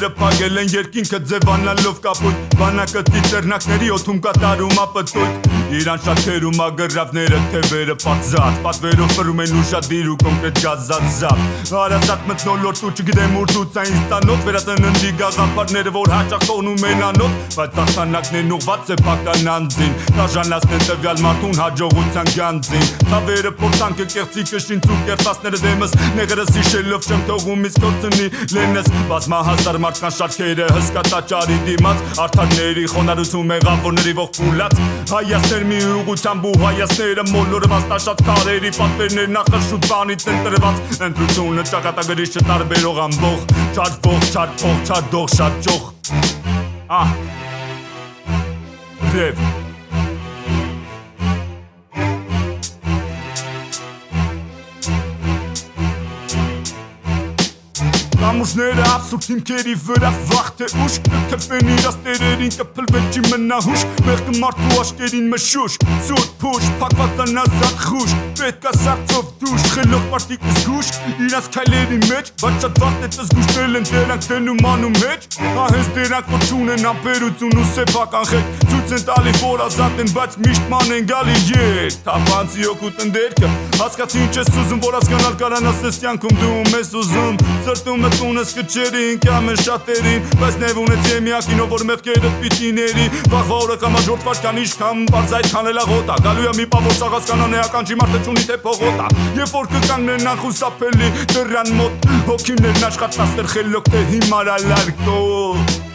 Թավերը պագել են երկինքը ձևանալով կապույտ Բանակը ծիծերնակների օթում կատարում ապտույտ Իրան շատերում ագրավները թևերը պարզած Պատվերով պրում են ուշադիր ու կոնկրետ գազազատ Արացատ մտնոլորտ ու չգիտեմ ուր դուցային ստանոտ Վերածննդի գաղապարները որ հաճախ տոնում են անոտ Բայց ախտանակներն ուղված է պական անձին Տաժանացնեն տվյալ մարդուն հաջողության գանձին Թավերը փորձանքը կեղծիկը շինց ու կերտասները դեմս Նեղերս իշելով չեմ թողում իսկ գործնի լենես Բազմահազար մարդկան շարքերը հսկա տաճարի դիմաց Արդարների խոնարհություն մեղավորների ողբուլած Հայաստան էր մի ուղությամբ ու հայացները մոլորված տաշած քարերի պատվերներ նախաշուտ բանից են տրված ընտրությունը ճակատագրի չտարբերող ամբող չարփող չարփող չարդող շատ ճոխ ահ Ռև Կամուշները ապսուրդ հիմքերի վրա վախտ է ուշ Կթվեն իրաց տերերին կպլվեջի մնահուշ Մեղկը մարդու աշկերին մշուշ Սուր փուշ, պակված անազատ խուշ Պետքա սարծով դուշ, խելող մարդիկ զգուշ Իրաց քայլերի մեջ, բայց շատ վաղտ է ծզգուշնել են դրանք դենում անում մեջ Ահենց դրանք որ չունեն ամպերություն ու սեփական խեք Ցույց են տալի որ ազատ են, բայց միշտ ման են գալի ետ Թափանցի օգուտ ընդերքը Հասկացի ինչ ես ուզում, որ հասկանալ կարանաս ես կյանքում դու ես ուզում Սրտում տունս կչերին, կամ են շատերին Բայց նև ունեցի է միակին, որ մեղկերը պիտի ների Վաղվա օրը կամ աջորդ վարկան իշքան բարզ այդ քանել աղոտա Գալու է մի պավոր սաղաս կանան էական չի մարդը չունի թե փողոտա Երբ որ կկանգնեն անխուսափելի դրան մոտ Հոգիներն աշխատասեր խելոք թե հիմար ալարկոտ